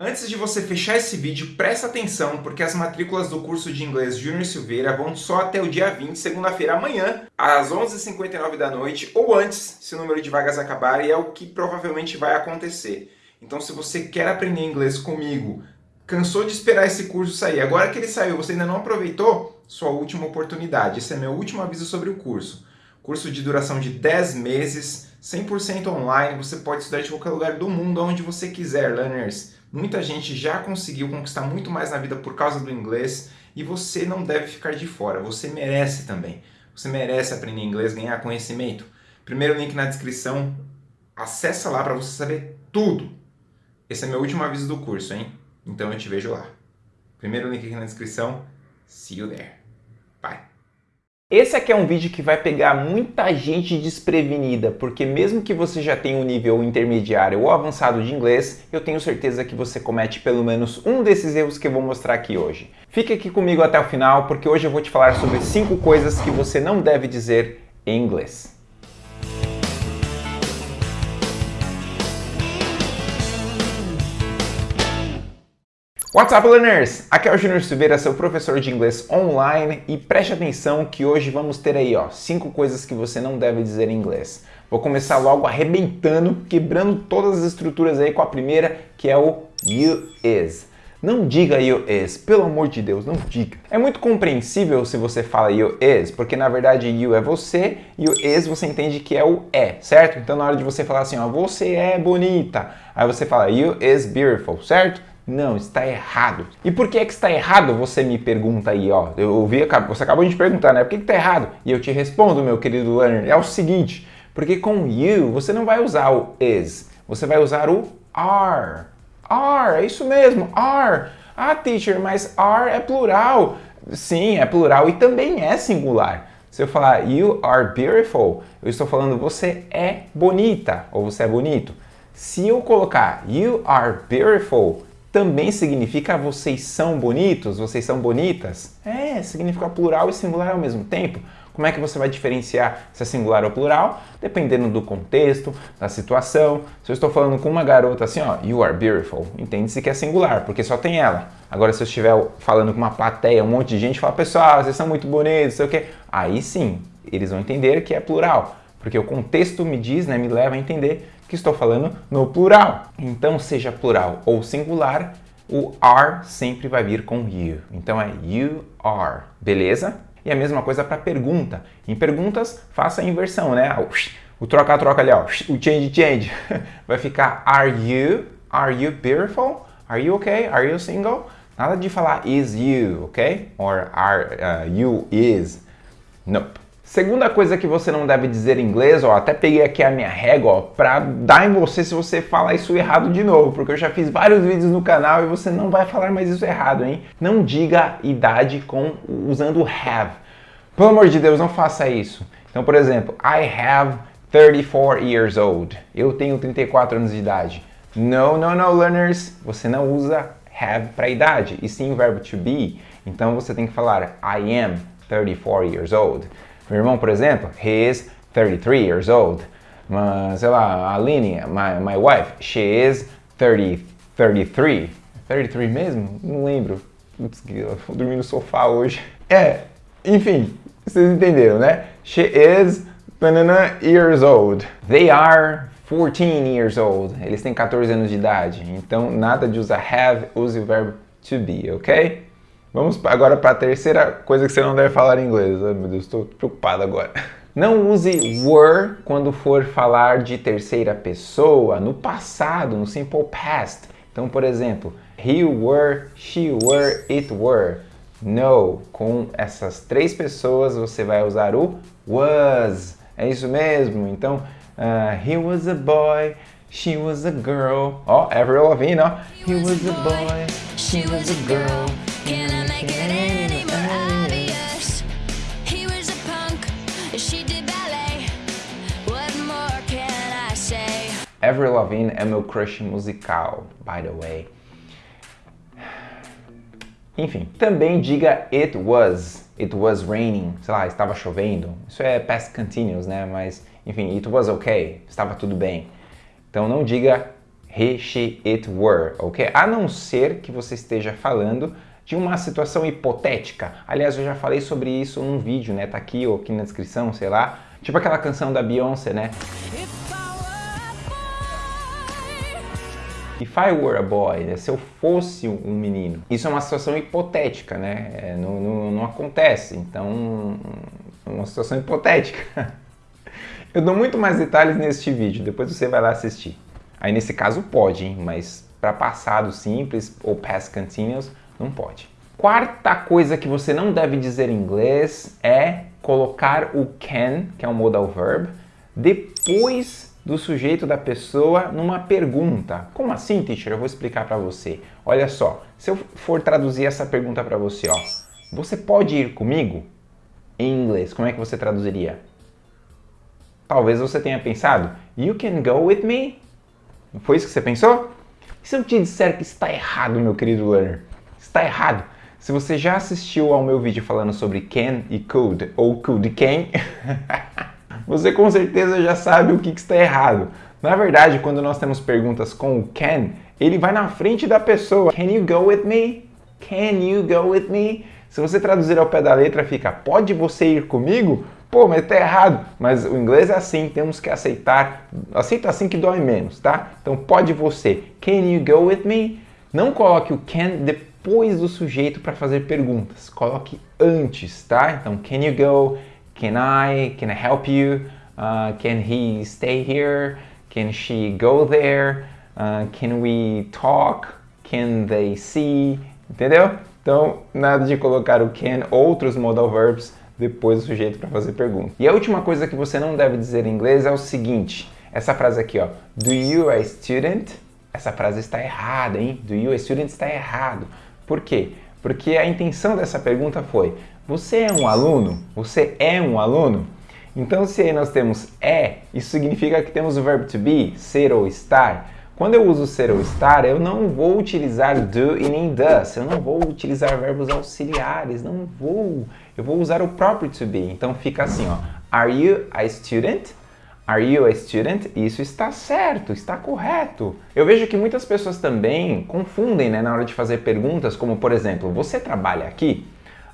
Antes de você fechar esse vídeo, presta atenção, porque as matrículas do curso de inglês Júnior Silveira vão só até o dia 20, segunda-feira, amanhã, às 11h59 da noite, ou antes, se o número de vagas acabar, e é o que provavelmente vai acontecer. Então, se você quer aprender inglês comigo, cansou de esperar esse curso sair, agora que ele saiu, você ainda não aproveitou, sua última oportunidade. Esse é meu último aviso sobre o curso. Curso de duração de 10 meses, 100% online, você pode estudar de qualquer lugar do mundo, onde você quiser, learners. Muita gente já conseguiu conquistar muito mais na vida por causa do inglês e você não deve ficar de fora, você merece também. Você merece aprender inglês, ganhar conhecimento. Primeiro link na descrição, acessa lá para você saber tudo. Esse é meu último aviso do curso, hein? Então eu te vejo lá. Primeiro link aqui na descrição, see you there. Esse aqui é um vídeo que vai pegar muita gente desprevenida, porque mesmo que você já tenha um nível intermediário ou avançado de inglês, eu tenho certeza que você comete pelo menos um desses erros que eu vou mostrar aqui hoje. Fique aqui comigo até o final, porque hoje eu vou te falar sobre 5 coisas que você não deve dizer em inglês. What's up, learners? Aqui é o Júnior Silveira, seu professor de inglês online e preste atenção que hoje vamos ter aí, ó, cinco coisas que você não deve dizer em inglês. Vou começar logo arrebentando, quebrando todas as estruturas aí com a primeira, que é o you is. Não diga you is, pelo amor de Deus, não diga. É muito compreensível se você fala you is, porque na verdade you é você e o is você entende que é o é, certo? Então na hora de você falar assim, ó, você é bonita, aí você fala you is beautiful, certo? Não, está errado. E por que é que está errado? Você me pergunta aí, ó. Eu ouvi, você acabou de perguntar, né? Por que, que está errado? E eu te respondo, meu querido learner, é o seguinte, porque com you você não vai usar o is, você vai usar o are. Are, é isso mesmo, are. Ah, teacher, mas are é plural. Sim, é plural e também é singular. Se eu falar you are beautiful, eu estou falando você é bonita ou você é bonito. Se eu colocar you are beautiful, também significa vocês são bonitos, vocês são bonitas? É, significa plural e singular ao mesmo tempo. Como é que você vai diferenciar se é singular ou plural? Dependendo do contexto, da situação. Se eu estou falando com uma garota assim, ó, you are beautiful, entende-se que é singular, porque só tem ela. Agora, se eu estiver falando com uma plateia, um monte de gente, fala, pessoal, vocês são muito bonitos, sei o quê. Aí sim, eles vão entender que é plural, porque o contexto me diz, né, me leva a entender que estou falando no plural. Então, seja plural ou singular, o are sempre vai vir com you. Então é you are, beleza? E a mesma coisa para pergunta. Em perguntas, faça a inversão, né? O troca-troca ali, ó, o change-change. Vai ficar are you? Are you beautiful? Are you okay? Are you single? Nada de falar is you, ok? Or are uh, you is. Nope. Segunda coisa que você não deve dizer em inglês, ó, até peguei aqui a minha régua para dar em você se você falar isso errado de novo, porque eu já fiz vários vídeos no canal e você não vai falar mais isso errado, hein? Não diga idade com usando have. Pelo amor de Deus, não faça isso. Então, por exemplo, I have 34 years old. Eu tenho 34 anos de idade. No, no, no, learners. Você não usa have para idade, e sim o verbo to be. Então você tem que falar I am 34 years old. Meu irmão, por exemplo, he is 33 years old. Mas, sei lá, a Aline, my, my wife, she is 30, 33. 33 mesmo? Não lembro. Putz, vou dormir no sofá hoje. É, enfim, vocês entenderam, né? She is banana years old. They are 14 years old. Eles têm 14 anos de idade. Então, nada de usar have, use o verbo to be, ok? Vamos agora para a terceira coisa que você não deve falar em inglês. Ai meu Deus, estou preocupado agora. Não use were quando for falar de terceira pessoa, no passado, no simple past. Então, por exemplo, he were, she were, it were. No, com essas três pessoas você vai usar o was. É isso mesmo. Então, uh, he was a boy, she was a girl. Ó, oh, Avril Lavigne, ó. He was a boy, she was a girl. Avril Lavigne é meu crush musical, by the way. Enfim, também diga it was, it was raining, sei lá, estava chovendo. Isso é past continuous, né? Mas, enfim, it was okay, estava tudo bem. Então não diga he, she, it, were, ok? A não ser que você esteja falando de uma situação hipotética. Aliás, eu já falei sobre isso num vídeo, né? Tá aqui ou aqui na descrição, sei lá. Tipo aquela canção da Beyoncé, né? If I were a boy, né? se eu fosse um menino. Isso é uma situação hipotética, né? É, não, não, não acontece, então é uma situação hipotética. Eu dou muito mais detalhes neste vídeo, depois você vai lá assistir. Aí nesse caso pode, hein? mas para passado simples ou past continuous não pode. Quarta coisa que você não deve dizer em inglês é colocar o can, que é um modal verb, depois do sujeito da pessoa numa pergunta. Como assim, teacher? Eu vou explicar para você. Olha só, se eu for traduzir essa pergunta para você, ó. Você pode ir comigo? Em inglês, como é que você traduziria? Talvez você tenha pensado, You can go with me? Foi isso que você pensou? E se eu te disser que está errado, meu querido learner? Está errado. Se você já assistiu ao meu vídeo falando sobre can e could, ou could can, você com certeza já sabe o que, está errado. Na verdade, quando nós temos perguntas com o can, ele vai na frente da pessoa. Can you go with me? Can you go with me? Se você traduzir ao pé da letra, fica pode você ir comigo? Pô, mas tá errado. Mas o inglês é assim, temos que aceitar. Aceita assim que dói menos, tá? Então pode você. Can you go with me? Não coloque o can depois do sujeito para fazer perguntas. Coloque antes, tá? Então, can you go? Can I? Can I help you? Uh, can he stay here? Can she go there? Uh, can we talk? Can they see? Entendeu? Então, nada de colocar o can, outros modal verbs, depois do sujeito para fazer pergunta. E a última coisa que você não deve dizer em inglês é o seguinte, essa frase aqui, ó, do you a student? Essa frase está errada, hein? Do you a student está errado. Por quê? Porque a intenção dessa pergunta foi, você é um aluno? Você é um aluno? Então, se aí nós temos é, isso significa que temos o verbo to be, ser ou estar. Quando eu uso ser ou estar, eu não vou utilizar do e nem does. Eu não vou utilizar verbos auxiliares, não vou. Eu vou usar o próprio to be. Então fica assim, ó. Are you a student? Are you a student? Isso está certo, está correto. Eu vejo que muitas pessoas também confundem né, na hora de fazer perguntas, como por exemplo, você trabalha aqui?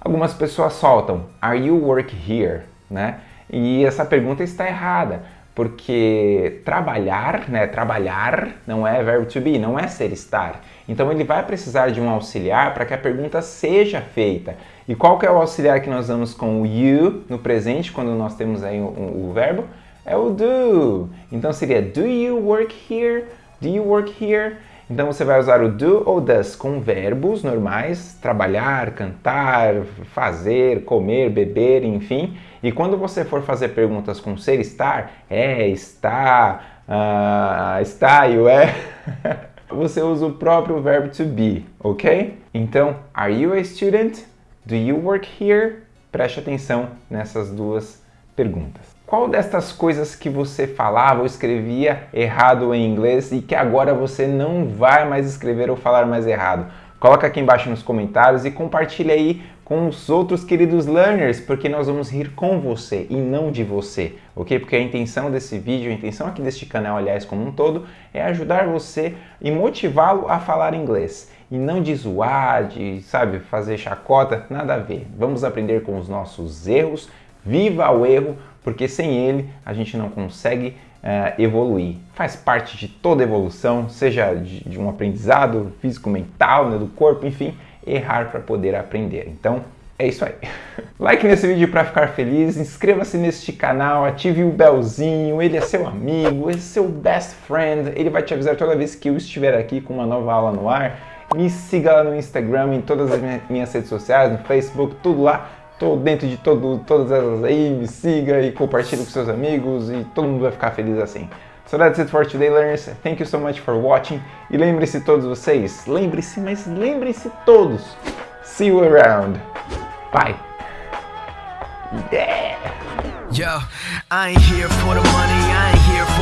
Algumas pessoas soltam Are you work here? Né? E essa pergunta está errada, porque trabalhar, né, trabalhar não é verbo to be, não é ser estar. Então ele vai precisar de um auxiliar para que a pergunta seja feita. E qual que é o auxiliar que nós damos com o you no presente, quando nós temos aí o, o, o verbo? É o do. Então seria Do you work here? Do you work here? Então você vai usar o do ou does com verbos normais, trabalhar, cantar, fazer, comer, beber, enfim. E quando você for fazer perguntas com ser, estar, é, está, uh, está e o é, você usa o próprio verbo to be, ok? Então, are you a student? Do you work here? Preste atenção nessas duas perguntas. Qual destas coisas que você falava ou escrevia errado em inglês e que agora você não vai mais escrever ou falar mais errado? Coloca aqui embaixo nos comentários e compartilha aí com os outros queridos learners, porque nós vamos rir com você e não de você, ok? Porque a intenção desse vídeo, a intenção aqui deste canal, aliás, como um todo, é ajudar você e motivá-lo a falar inglês. E não de zoar, de, sabe, fazer chacota, nada a ver. Vamos aprender com os nossos erros, viva o erro, porque sem ele a gente não consegue uh, evoluir. Faz parte de toda evolução, seja de, de um aprendizado físico, mental, né, do corpo, enfim, errar para poder aprender. Então, é isso aí. like nesse vídeo para ficar feliz, inscreva-se neste canal, ative o belzinho, ele é seu amigo, ele é seu best friend, ele vai te avisar toda vez que eu estiver aqui com uma nova aula no ar. Me siga lá no Instagram, em todas as minhas redes sociais, no Facebook, tudo lá. Tô dentro de todo, todas elas aí, me siga e compartilhe com seus amigos e todo mundo vai ficar feliz assim. So that's it for today, learners. Thank you so much for watching. E lembre-se todos vocês, lembre-se, mas lembre-se todos. See you around. Bye. Yeah. Yo, I ain't here for the money, I ain't here for